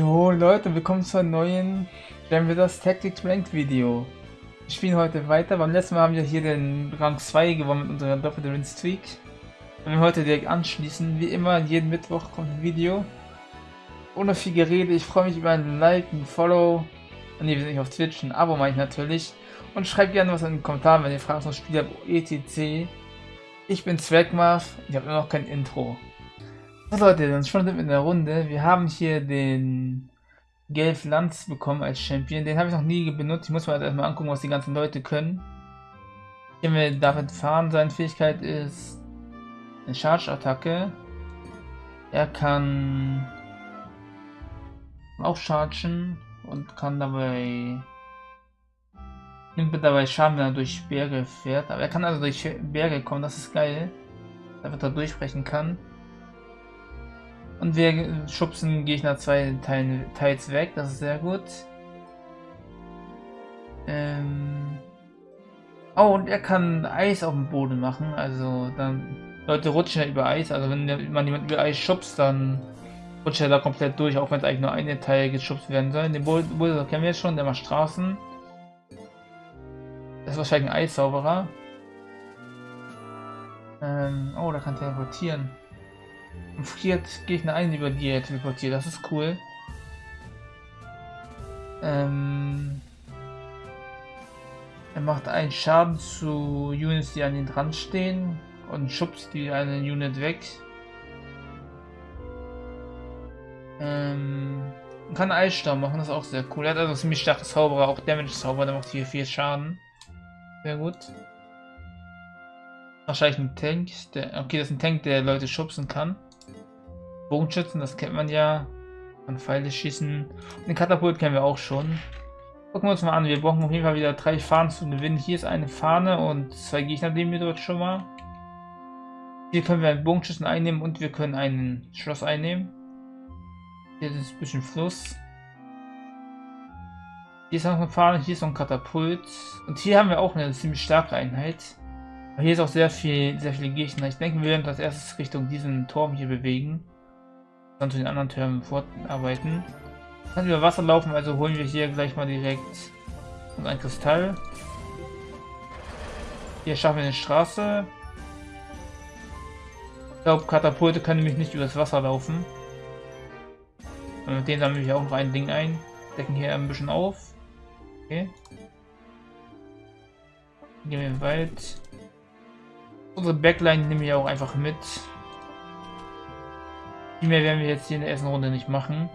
Jo Leute, willkommen zu einem neuen das Tactics Ranked Video. Wir spielen heute weiter. Beim letzten Mal haben wir hier den Rang 2 gewonnen mit unserer doppelten Win Streak. Wenn wir heute direkt anschließen, wie immer, jeden Mittwoch kommt ein Video. Ohne viel Gerede, ich freue mich über ein Like, ein Follow. Ne, wir sind nicht auf Twitch, ein Abo meine ich natürlich. Und schreibt gerne was in den Kommentaren, wenn ihr Fragen zum Spiel habt, etc. Ich bin Zwergmarf, ich habe immer noch kein Intro. So Leute, dann schon in der Runde. Wir haben hier den Gelf Lanz bekommen als Champion. Den habe ich noch nie benutzt. Ich muss mir halt erstmal angucken, was die ganzen Leute können. Hier wir damit fahren. Seine Fähigkeit ist eine Charge-Attacke. Er kann auch chargen und kann dabei nimmt dabei Schaden, wenn er durch Berge fährt. Aber er kann also durch Berge kommen, das ist geil. Damit er durchbrechen kann. Und wir schubsen Gegner zwei Teilen, teils weg, das ist sehr gut. Ähm oh, und er kann Eis auf dem Boden machen, also dann Leute rutschen ja über Eis, also wenn man jemanden über Eis schubst, dann rutscht er da komplett durch, auch wenn es eigentlich nur eine Teil geschubst werden soll. Den Bulldozer kennen wir jetzt schon, der macht Straßen. Das ist wahrscheinlich ein Eiszauberer. Ähm, oh, da kann teleportieren friert Gegner ein, über die er teleportiert. Das ist cool. Ähm, er macht einen Schaden zu Units, die an ihn dran stehen und schubst die eine Unit weg. Ähm, kann Eissturm machen, das ist auch sehr cool. Er hat also ziemlich starke Zauberer, auch Damage-Zauber, der macht hier viel Schaden. Sehr gut. Wahrscheinlich ein Tank. Der, okay, das ist ein Tank, der Leute schubsen kann. Bogenschützen, das kennt man ja. An Pfeile schießen. Und den Katapult kennen wir auch schon. Gucken wir uns mal an. Wir brauchen auf jeden Fall wieder drei Fahnen zu gewinnen. Hier ist eine Fahne und zwei Gegner nehmen wir dort schon mal. Hier können wir einen Bogenschützen einnehmen und wir können einen Schloss einnehmen. Hier ist ein bisschen Fluss. Hier ist noch eine Fahne, hier ist noch ein Katapult. Und hier haben wir auch eine ziemlich starke Einheit. Aber hier ist auch sehr viel, sehr viele Gegner. Ich denke, wir werden als erstes Richtung diesen Turm hier bewegen dann zu den anderen Türmen fortarbeiten. Kann über Wasser laufen, also holen wir hier gleich mal direkt ein Kristall. Hier schaffen wir eine Straße. Ich glaube, Katapulte können nämlich nicht übers Wasser laufen. Und mit denen sammeln wir auch noch ein Ding ein. Decken hier ein bisschen auf. Okay. Gehen wir in den Wald. Unsere Backline nehmen wir auch einfach mit. Viel mehr werden wir jetzt hier in der ersten Runde nicht machen.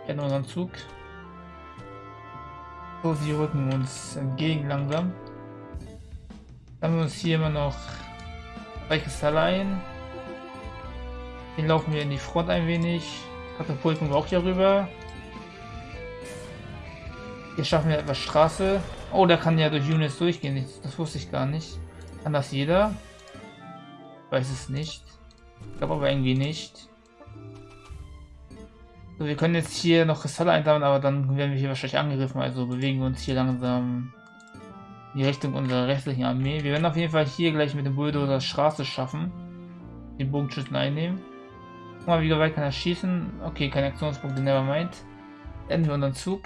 Wir hätten unseren Zug. So, sie rücken uns entgegen langsam. Dann haben wir uns hier immer noch ein. Den laufen wir in die Front ein wenig. Katapulten wir auch hier rüber. Hier schaffen wir etwas Straße. Oh, da kann ja durch Units durchgehen. Das wusste ich gar nicht. Kann das jeder? Weiß es nicht. Ich glaube aber irgendwie nicht. Wir können jetzt hier noch Kristalle einsammeln, aber dann werden wir hier wahrscheinlich angegriffen. Also bewegen wir uns hier langsam in die Richtung unserer restlichen Armee. Wir werden auf jeden Fall hier gleich mit dem Bulldozer Straße schaffen. Den Bogenschützen einnehmen. Guck mal, wie weit kann er schießen? Okay, keine Aktionspunkte, never mind. Enden wir unseren Zug.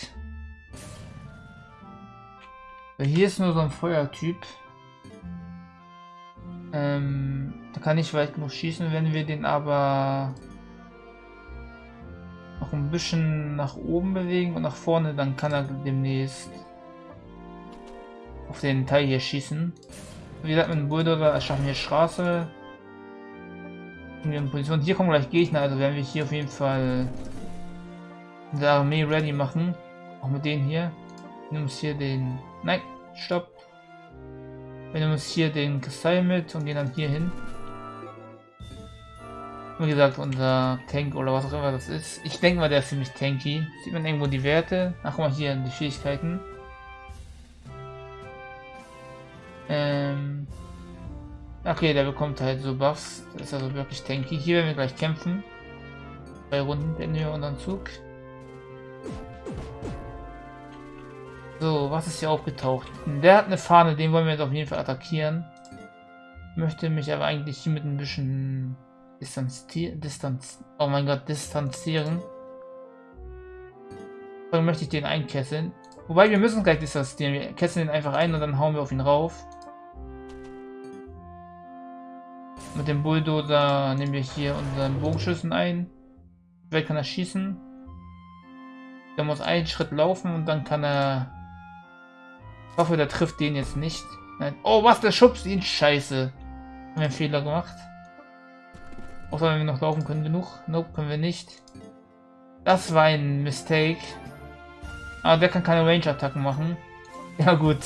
Hier ist nur so ein Feuertyp. Ähm, da kann ich weit genug schießen, wenn wir den aber ein bisschen nach oben bewegen und nach vorne, dann kann er demnächst auf den Teil hier schießen. Wie gesagt, mit dem Bulldozer erschaffen wir Straße. In Position. Hier kommen gleich Gegner, also werden wir hier auf jeden Fall unsere Armee ready machen. Auch mit denen hier. Wir nehmen uns hier den... Nein, stopp. Wir nehmen uns hier den Kristall mit und gehen dann hier hin. Wie gesagt, unser Tank oder was auch immer das ist. Ich denke mal, der ist ziemlich tanky. Sieht man irgendwo die Werte? Ach, guck mal hier, die Fähigkeiten. Ähm. Okay, der bekommt halt so Buffs. Das ist also wirklich tanky. Hier werden wir gleich kämpfen. Zwei Runden beenden wir unseren Zug. So, was ist hier aufgetaucht? Der hat eine Fahne, den wollen wir jetzt auf jeden Fall attackieren. Möchte mich aber eigentlich hier mit ein bisschen Distanzieren, Distanz, oh mein Gott, distanzieren. Dann möchte ich den einkesseln. Wobei, wir müssen gleich distanzieren. Wir kesseln den einfach ein und dann hauen wir auf ihn rauf. Mit dem Bulldozer nehmen wir hier unseren Bogenschüssen ein. Vielleicht kann er schießen. Der muss einen Schritt laufen und dann kann er... Ich hoffe, der trifft den jetzt nicht. Nein. Oh, was? Der schubst ihn. Scheiße. Haben wir einen Fehler gemacht. Auch wenn wir noch laufen können genug. Nope, können wir nicht. Das war ein Mistake. Aber der kann keine Range-Attacken machen. Ja gut.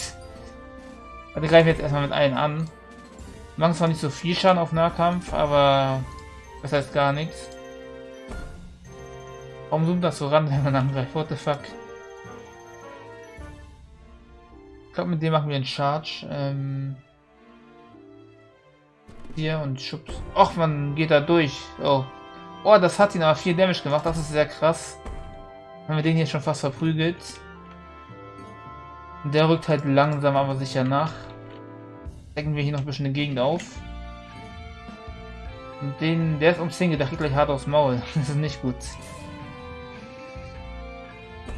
Wir greifen jetzt erstmal mit allen an. Machen zwar nicht so viel Schaden auf Nahkampf, aber das heißt gar nichts. Warum zoomt das so ran, wenn man angreift? What the fuck? Ich glaube, mit dem machen wir einen Charge. Ähm hier und schubs. Och, man geht da durch. Oh. Oh, das hat ihn aber viel Damage gemacht. Das ist sehr krass. Haben wir den hier schon fast verprügelt. Der rückt halt langsam aber sicher nach decken wir hier noch ein bisschen die Gegend auf. Und den, der ist umzingelt, der kriegt gleich hart aufs Maul. Das ist nicht gut.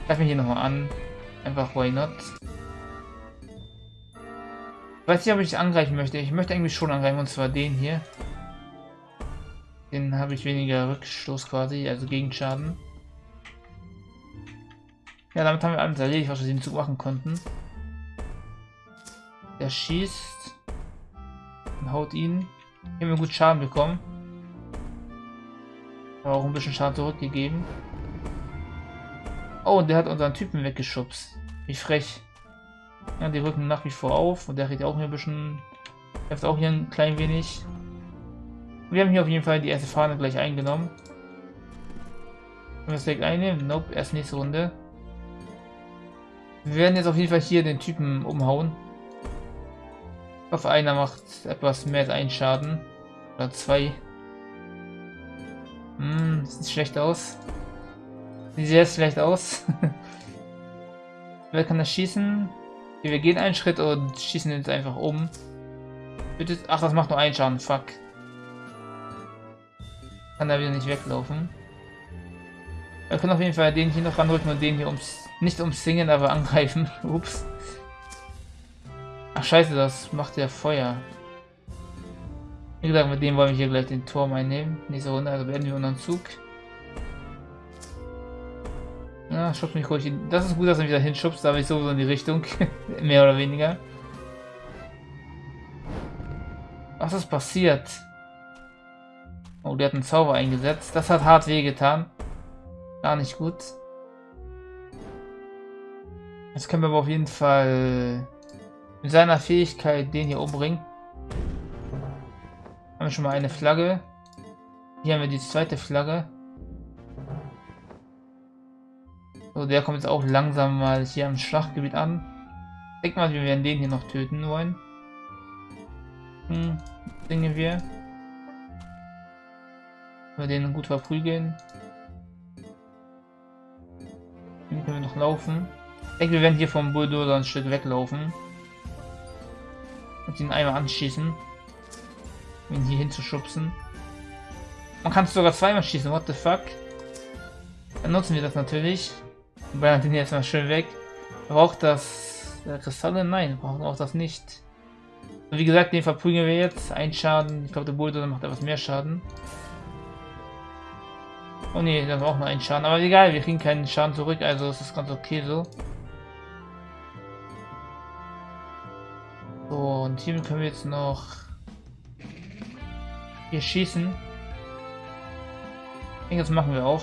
Greif mich hier nochmal an. Einfach why not. Weiß nicht, ob ich angreifen möchte. Ich möchte eigentlich schon angreifen, und zwar den hier. Den habe ich weniger Rückstoß quasi, also Gegenschaden. Ja, damit haben wir alles erledigt, was wir den Zug machen konnten. Der schießt und haut ihn. Hier haben wir gut Schaden bekommen. Aber auch ein bisschen Schaden zurückgegeben. Oh, und der hat unseren Typen weggeschubst. Wie frech. Ja, die rücken nach wie vor auf und der kriegt auch hier ein bisschen. Hilft auch hier ein klein wenig. Wir haben hier auf jeden Fall die erste Fahne gleich eingenommen. Können wir es direkt einnehmen? Nope, erst nächste Runde. Wir werden jetzt auf jeden Fall hier den Typen umhauen. Ich hoffe, einer macht etwas mehr als einen Schaden. Oder zwei. Hm, sieht schlecht aus. Sieht sehr schlecht aus. Wer kann das schießen? Wir gehen einen Schritt und schießen jetzt einfach um. Bitte. Ach, das macht nur einen Schaden. Fuck. Kann da wieder nicht weglaufen. Wir können auf jeden Fall den hier noch ranrücken und den hier ums nicht umsingen, aber angreifen. Ups. Ach scheiße, das macht ja Feuer. Wie gesagt, mit dem wollen wir hier gleich den Turm einnehmen. Nächste Runde, also beenden wir unseren Zug. Ja, schubst mich ruhig. In. Das ist gut, dass er wieder hinschubst, aber ich sowieso in die Richtung. Mehr oder weniger. Was ist passiert? Oh, der hat einen Zauber eingesetzt. Das hat hart wehgetan. Gar nicht gut. Jetzt können wir aber auf jeden Fall mit seiner Fähigkeit den hier umbringen. Haben wir schon mal eine Flagge. Hier haben wir die zweite Flagge. So, der kommt jetzt auch langsam mal hier am Schlachtgebiet an. Denk mal, wir werden den hier noch töten wollen. Hm, denken wir. Wir den gut verprügeln. Den können wir noch laufen. Ich denke, wir werden hier vom Bulldozer ein Stück weglaufen. Und ihn einmal anschießen. Um ihn hier hinzuschubsen. Man kann sogar zweimal schießen, what the fuck. Dann nutzen wir das natürlich. Ballern den jetzt mal schön weg. Braucht das äh, Kristalle? Nein, brauchen auch das nicht. Wie gesagt, den verprügeln wir jetzt. Ein Schaden. Ich glaube, der Bulldozer macht etwas mehr Schaden. Oh ne, das war auch nur ein Schaden. Aber egal, wir kriegen keinen Schaden zurück, also ist das ganz okay so. So, und hier können wir jetzt noch hier schießen. Ich denke, das machen wir auch.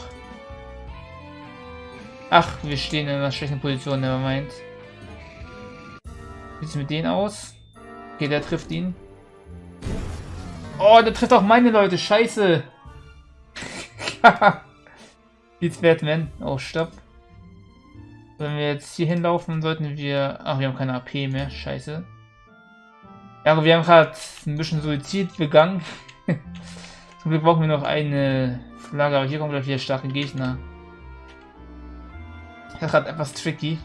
Ach, wir stehen in einer schlechten Position, never mind. Wie sieht es mit denen aus? Okay, der trifft ihn. Oh, der trifft auch meine Leute, scheiße. Jetzt Batman. Oh, stopp. Wenn wir jetzt hier hinlaufen, sollten wir... Ach, wir haben keine AP mehr, scheiße. Ja, wir haben gerade ein bisschen Suizid begangen. Zum Glück brauchen wir noch eine Flagge, aber hier kommen gleich wieder starke Gegner. Das gerade etwas tricky.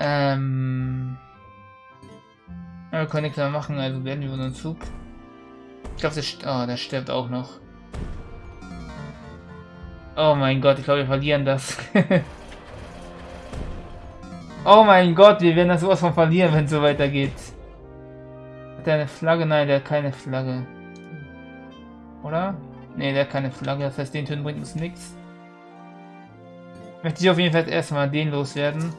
Ähm. Ja, wir können nichts mehr machen, also werden wir unseren Zug. Ich glaube, der, oh, der stirbt auch noch. Oh mein Gott, ich glaube, wir verlieren das. oh mein Gott, wir werden das sowas von verlieren, wenn es so weitergeht. Hat der eine Flagge? Nein, der hat keine Flagge. Oder? Ne, der hat keine Flagge, das heißt, den Tönen bringt uns nichts. Möchte ich auf jeden Fall erstmal den loswerden.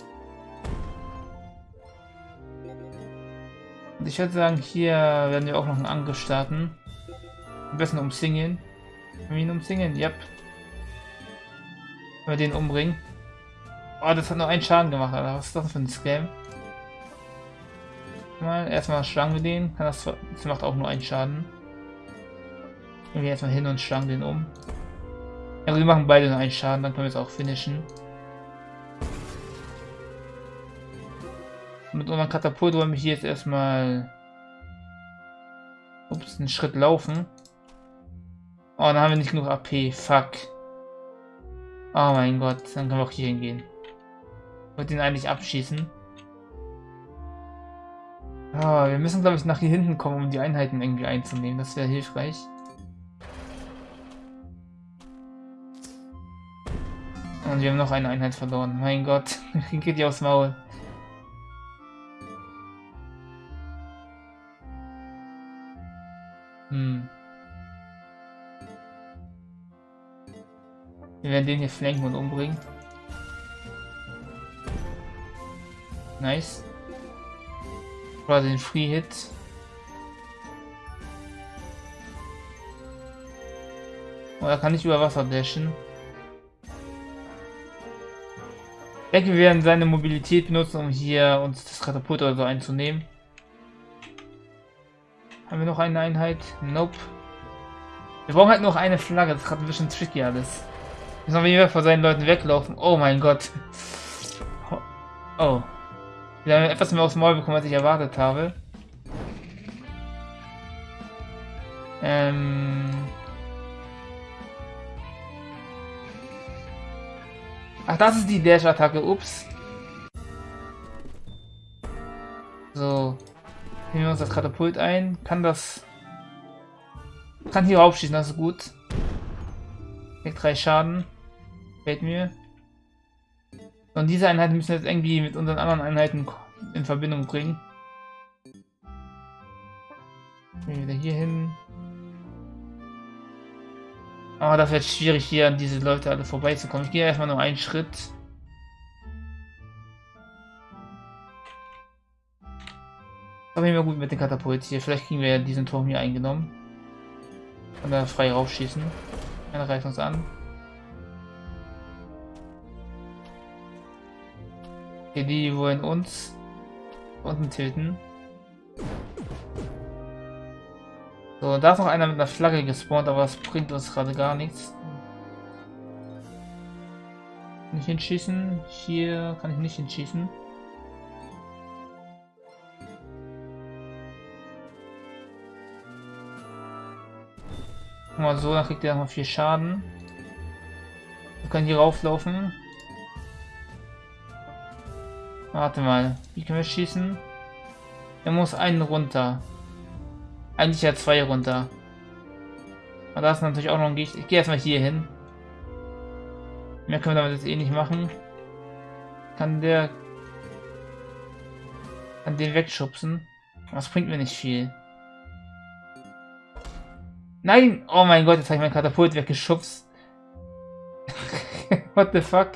Und ich würde sagen, hier werden wir auch noch einen Angriff starten. Am besten umzingeln. Können wir ihn umzingeln? Yep. Wenn wir den umbringen. Oh, das hat noch einen Schaden gemacht, Alter. Was ist das für ein Scam? Mal, erstmal schlagen wir den. Das macht auch nur einen Schaden. Gehen wir erstmal hin und schlagen den um. Ja, wir machen beide nur einen Schaden, dann können wir es auch finishen. Mit unserem Katapult wollen wir hier jetzt erstmal ups, einen Schritt laufen. Oh, dann haben wir nicht genug AP. Fuck. Oh mein Gott, dann können wir auch hier hingehen. Ich wollte ihn eigentlich abschießen. Oh, wir müssen, glaube ich, nach hier hinten kommen, um die Einheiten irgendwie einzunehmen. Das wäre hilfreich. Und wir haben noch eine Einheit verloren. Mein Gott, geht die aufs Maul. Hm. Wir werden den hier flanken und umbringen. Nice. Oder den Free Hit. Oder kann ich über Wasser dashen? Ich denke, wir werden seine Mobilität benutzen, um hier uns das Katapult oder so einzunehmen. Haben wir noch eine Einheit? Nope. Wir brauchen halt noch eine Flagge, das ist gerade ein bisschen tricky alles. Müssen wir wieder vor seinen Leuten weglaufen. Oh mein Gott. Oh. Wir haben etwas mehr aufs Maul bekommen, als ich erwartet habe. Ähm... Ach, das ist die Dash-Attacke. Ups. So. Nehmen wir uns das Katapult ein. Kann das... Kann hier raufschießen, das ist gut. Kriegt drei Schaden. Fällt mir. Und diese Einheiten müssen wir jetzt irgendwie mit unseren anderen Einheiten in Verbindung bringen. Gehen wieder hier hin. Aber das wird schwierig hier an diese Leute alle vorbeizukommen. Ich gehe erstmal nur einen Schritt. Aber immer gut mit den Katapult hier. Vielleicht kriegen wir ja diesen Turm hier eingenommen. Und da frei raufschießen. Einer reißt uns an. Okay, die wollen uns unten tilten. So, da ist noch einer mit einer Flagge gespawnt, aber das bringt uns gerade gar nichts. Nicht hinschießen. Hier kann ich nicht hinschießen. Mal so, dann kriegt er noch viel Schaden. Wir können hier rauflaufen. Warte mal, wie können wir schießen? Er muss einen runter. Eigentlich ja zwei runter. Aber da ist natürlich auch noch ein Gegner. Ich gehe erstmal hier hin. Mehr können wir damit jetzt eh nicht machen. Kann der... Kann den wegschubsen. Das bringt mir nicht viel. Nein! Oh mein Gott, jetzt habe ich mein Katapult weggeschubst. What the fuck?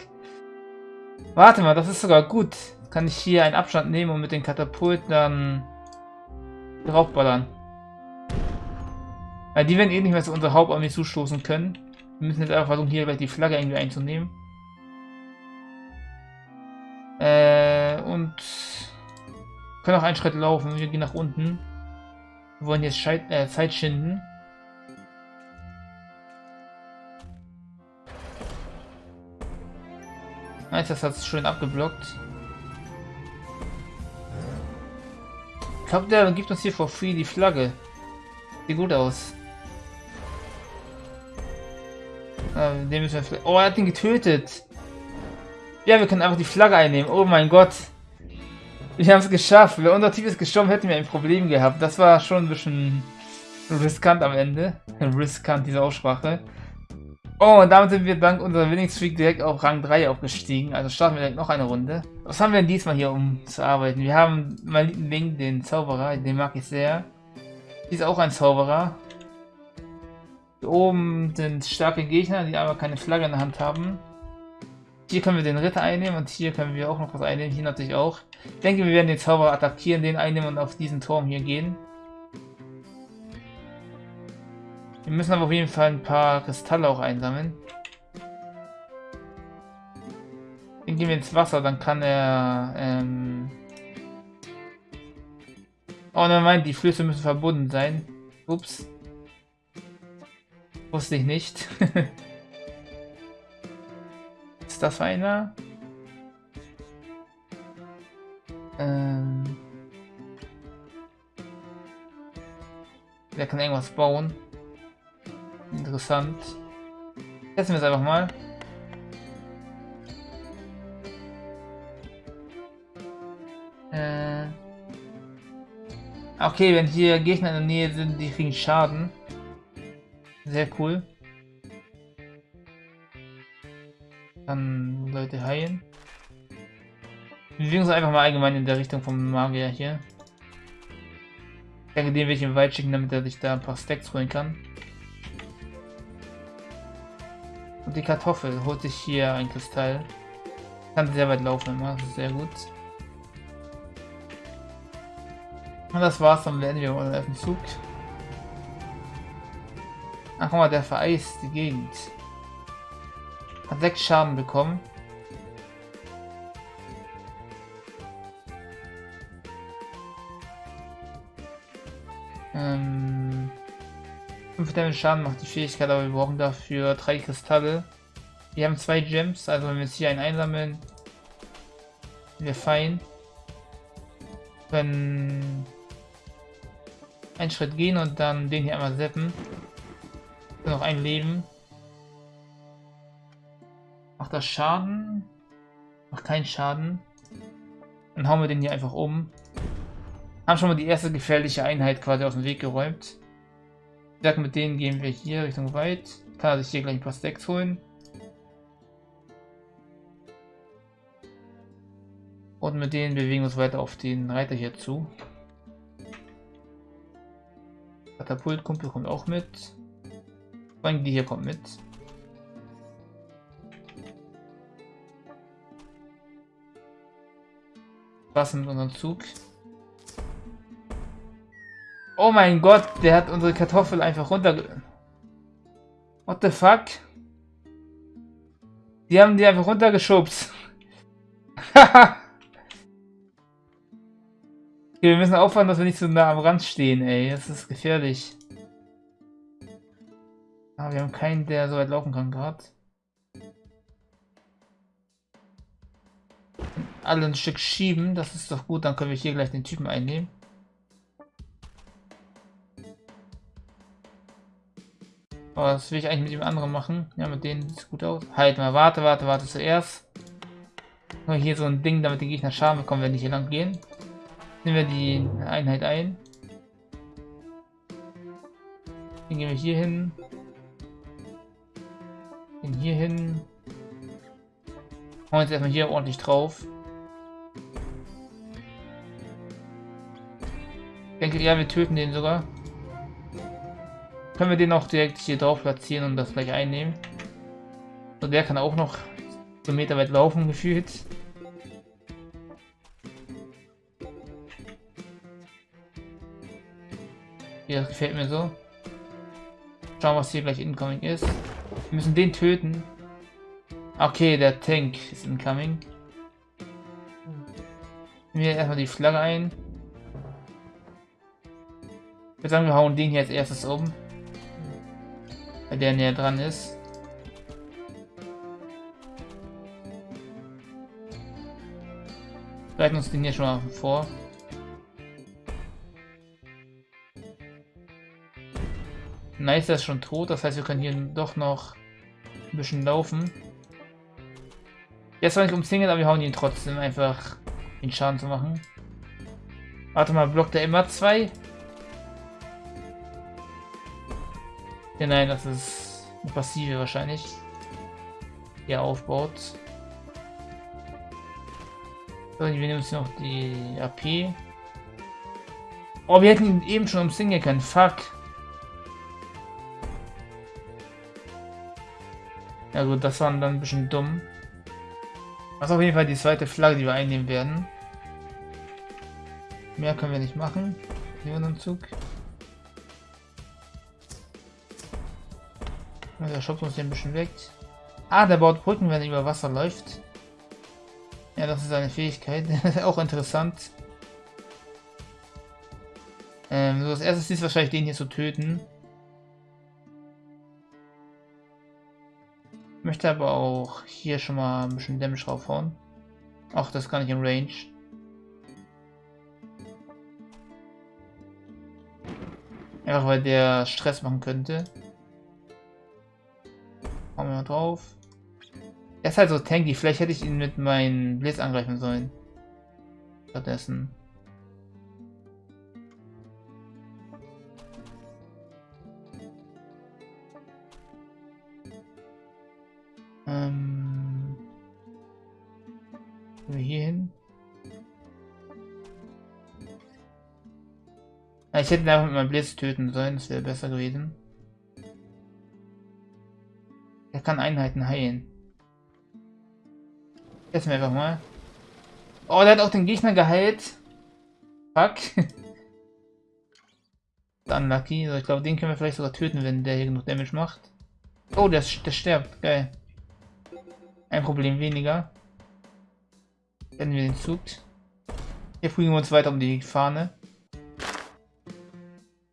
Warte mal, das ist sogar gut kann ich hier einen Abstand nehmen und mit den Katapulten dann draufballern. Weil die werden eh nicht mehr zu unserer Hauptarmee zustoßen können. Wir müssen jetzt einfach versuchen, hier gleich die Flagge irgendwie einzunehmen. Äh, und können auch einen Schritt laufen. Wir gehen nach unten. Wir wollen jetzt Scheit äh, Zeit schinden. Nice, das hat es schön abgeblockt. Ich glaube, der gibt uns hier for free die Flagge. Sieht gut aus. Den müssen wir oh, er hat ihn getötet. Ja, wir können einfach die Flagge einnehmen. Oh mein Gott. Wir haben es geschafft. Wenn unser Team ist gestorben, hätten wir ein Problem gehabt. Das war schon ein bisschen riskant am Ende. Riskant, diese Aussprache. Oh, und damit sind wir dank unserer Winning Streak direkt auf Rang 3 aufgestiegen. Also starten wir direkt noch eine Runde. Was haben wir denn diesmal hier, um zu arbeiten? Wir haben meinen Link, den Zauberer, den mag ich sehr. Hier ist auch ein Zauberer. Hier oben sind starke Gegner, die aber keine Flagge in der Hand haben. Hier können wir den Ritter einnehmen und hier können wir auch noch was einnehmen. Hier natürlich auch. Ich denke, wir werden den Zauberer attackieren, den einnehmen und auf diesen Turm hier gehen. Wir müssen aber auf jeden Fall ein paar Kristalle auch einsammeln. Den gehen wir ins Wasser, dann kann er... Ähm oh, nein, die Flüsse müssen verbunden sein. Ups. Wusste ich nicht. Ist das einer? Ähm... Der kann irgendwas bauen. Interessant. Testen wir es einfach mal. Äh okay, wenn hier Gegner in der Nähe sind, die kriegen Schaden. Sehr cool. Kann Leute heilen. Wir bewegen uns einfach mal allgemein in der Richtung vom Magier hier. Ich denke, den will ich im Wald schicken, damit er sich da ein paar Stacks holen kann. Und die Kartoffel holt sich hier ein Kristall. Kann sehr weit laufen immer, das ist sehr gut. Und das war's, dann werden wir unseren Zug. Ach guck mal, der vereist die Gegend. Hat 6 Schaden bekommen. Ähm, 5 Damage Schaden macht die Fähigkeit, aber wir brauchen dafür 3 Kristalle. Wir haben 2 Gems, also wenn wir jetzt hier einen einsammeln, wir fein. Wenn einen Schritt gehen und dann den hier einmal seppen. Noch ein Leben. Macht das Schaden? Macht keinen Schaden. Dann hauen wir den hier einfach um. Haben schon mal die erste gefährliche Einheit quasi aus dem Weg geräumt. Ich sag, mit denen gehen wir hier Richtung weit. Kann er sich hier gleich ein paar Stacks holen. Und mit denen bewegen wir uns weiter auf den Reiter hier zu. Katapultkumpel kommt auch mit. Allem die hier kommt mit. Was mit unserem Zug? Oh mein Gott, der hat unsere Kartoffel einfach runter... What the fuck? Die haben die einfach runtergeschubst. okay, wir müssen aufpassen, dass wir nicht so nah am Rand stehen, ey. Das ist gefährlich. Ah, wir haben keinen, der so weit laufen kann gerade. Alle ein Stück schieben, das ist doch gut, dann können wir hier gleich den Typen einnehmen. Aber was will ich eigentlich mit dem anderen machen? Ja, mit denen sieht gut aus. Halt mal, warte, warte, warte zuerst. Nur hier so ein Ding, damit die Gegner Schaden bekommen, wenn die hier lang gehen. Nehmen wir die Einheit ein. Den gehen wir hier hin. Den hier hin. Hauen jetzt erstmal hier ordentlich drauf. Ich denke, ja, wir töten den sogar. Können wir den auch direkt hier drauf platzieren und das gleich einnehmen. So, der kann auch noch so Meter weit laufen, gefühlt. Ja, das gefällt mir so. Schauen, was hier gleich incoming ist. Wir müssen den töten. Okay, der Tank ist incoming. Wir erstmal die Flagge ein. Ich würde sagen, wir hauen den hier als erstes um weil der näher dran ist. Bereiten uns den hier schon mal vor. Nice, der ist schon tot, das heißt, wir können hier doch noch ein bisschen laufen. Jetzt war nicht umzingelt, aber wir hauen ihn trotzdem einfach den Schaden zu machen. Warte mal, blockt er immer zwei? Ja, nein, das ist Passive wahrscheinlich. Hier aufbaut. So, wir nehmen uns noch die AP. Oh, wir hätten ihn eben schon umsingen können. Fuck. Ja gut, das war dann ein bisschen dumm. Das ist auf jeden Fall die zweite Flagge, die wir einnehmen werden. Mehr können wir nicht machen. Zug. Der schubst uns den ein bisschen weg. Ah, der baut Brücken, wenn er über Wasser läuft. Ja, das ist eine Fähigkeit. auch interessant. Ähm, so, als erstes ist wahrscheinlich den hier zu töten. Möchte aber auch hier schon mal ein bisschen Damage draufhauen. Ach, das kann ich im Range. Einfach weil der Stress machen könnte. Hauen wir mal drauf. Er ist halt so tanky. Vielleicht hätte ich ihn mit meinem Blitz angreifen sollen. Stattdessen. Ich hätte ihn einfach mit meinem Blitz töten sollen, das wäre besser gewesen. Er kann Einheiten heilen. Wir einfach mal. Oh, der hat auch den Gegner geheilt. Fuck. Unlucky. Also ich glaube, den können wir vielleicht sogar töten, wenn der hier genug Damage macht. Oh, der, der stirbt. Geil. Ein Problem weniger. Wenn wir den Zug. Hier fliegen wir uns weiter um die Fahne.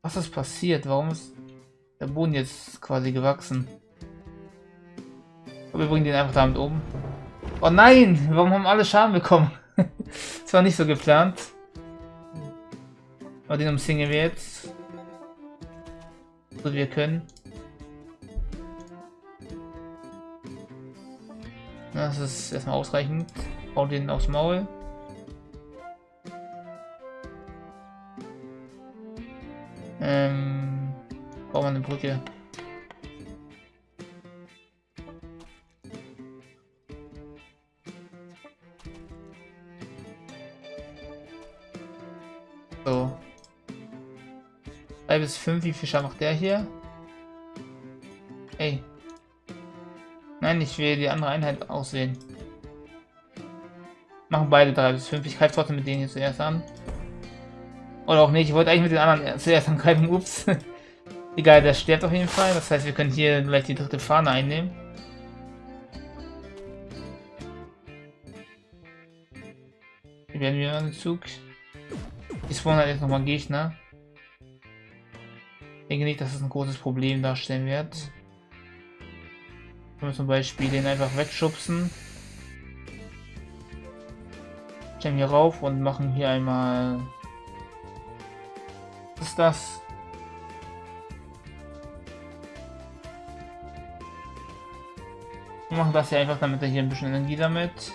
Was ist passiert? Warum ist der Boden jetzt quasi gewachsen? Wir bringen den einfach damit oben. Oh nein! Warum haben alle Schaden bekommen? das war nicht so geplant. Aber den umsingeln wir jetzt. So wir können. Das ist erstmal ausreichend. Bauen den aufs Maul. Ähm, bauen wir eine Brücke. So. 3 bis 5, wie viel Schaden macht der hier? Ey. Nein, ich will die andere Einheit aussehen. Machen beide 3 bis 5. Ich greife trotzdem mit denen hier zuerst an. Oder auch nicht. Ich wollte eigentlich mit den anderen zuerst angreifen. Ups. Egal, der stirbt auf jeden Fall. Das heißt, wir können hier gleich die dritte Fahne einnehmen. Hier werden wir einen Zug. Die spawnen halt jetzt nochmal Gegner. Ich denke nicht, dass es das ein großes Problem darstellen wird. Können wir zum Beispiel den einfach wegschubsen. Stellen hier rauf und machen hier einmal ist das? Wir machen das hier einfach, damit er hier ein bisschen Energie damit.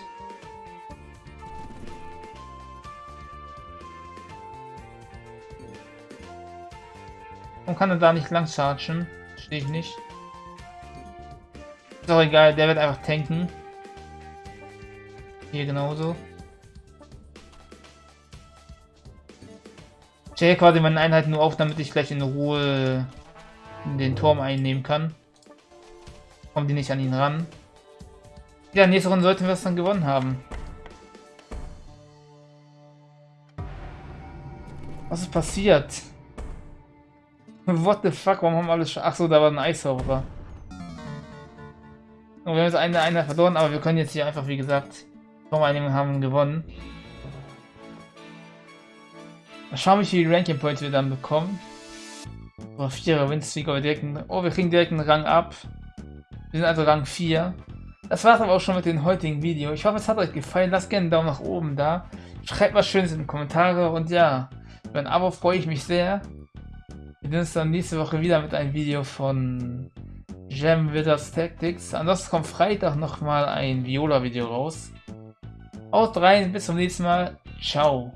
Und kann er da nicht lang chargen? Verstehe ich nicht. Ist auch egal, der wird einfach tanken. Hier genauso. Stelle quasi meine Einheit nur auf, damit ich gleich in Ruhe den Turm einnehmen kann. Kommen die nicht an ihn ran. Ja, nächste Runde sollten wir es dann gewonnen haben. Was ist passiert? What the fuck, warum haben alle... Achso, da war ein Eishauber. Und wir haben jetzt eine Einheit verloren, aber wir können jetzt hier einfach, wie gesagt, Turm einnehmen haben gewonnen. Mal schauen, wie viele Ranking Points wir dann bekommen. Oh, 4er Winstreak, aber direkt einen, Oh, wir kriegen direkt einen Rang ab. Wir sind also Rang 4. Das war es aber auch schon mit dem heutigen Video. Ich hoffe, es hat euch gefallen. Lasst gerne einen Daumen nach oben da. Schreibt was Schönes in die Kommentare. Und ja, über ein Abo freue ich mich sehr. Wir sehen uns dann nächste Woche wieder mit einem Video von Gem Withers Tactics. Ansonsten kommt Freitag nochmal ein Viola-Video raus. Haut rein, bis zum nächsten Mal. Ciao.